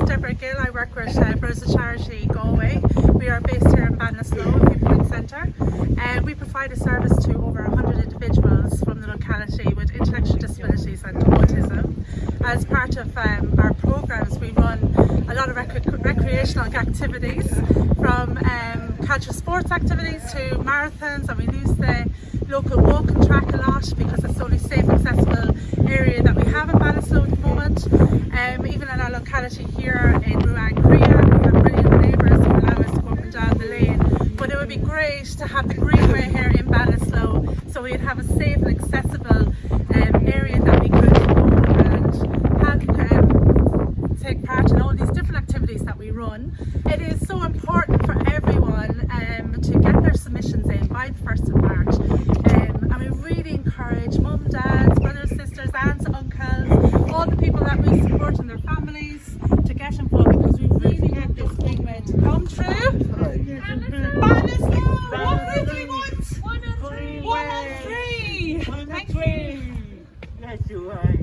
is Deborah Gill. I work with uh, Brothers Charity Galway. We are based here in Ballinasloe, Viewpoint Centre, and we provide a service to over 100 individuals from the locality with intellectual disabilities and autism. As part of um, our programs, we run a lot of rec recreational activities from um, cultural sports activities to marathons, and we use the local walking track a lot because it's the only safe, accessible area that we have in Ballinasloe at the moment. Um, even locality here in Ruang Crea, we have brilliant neighbours who allow us to go up and down the lane. But it would be great to have the greenway here in Ballinasloe so we'd have a safe and accessible um, area that we could go and have um, take part in all these different activities that we run. It is so important for everyone um, to get their submissions in by the 1st of March. Um, and we really encourage mum, dads, brothers, sisters, aunts, uncles, all the people that we support and their families to get involved because we really want this greenway to come true. Ballinasloe, what do we want? One on three. Thank you. Yes, you are.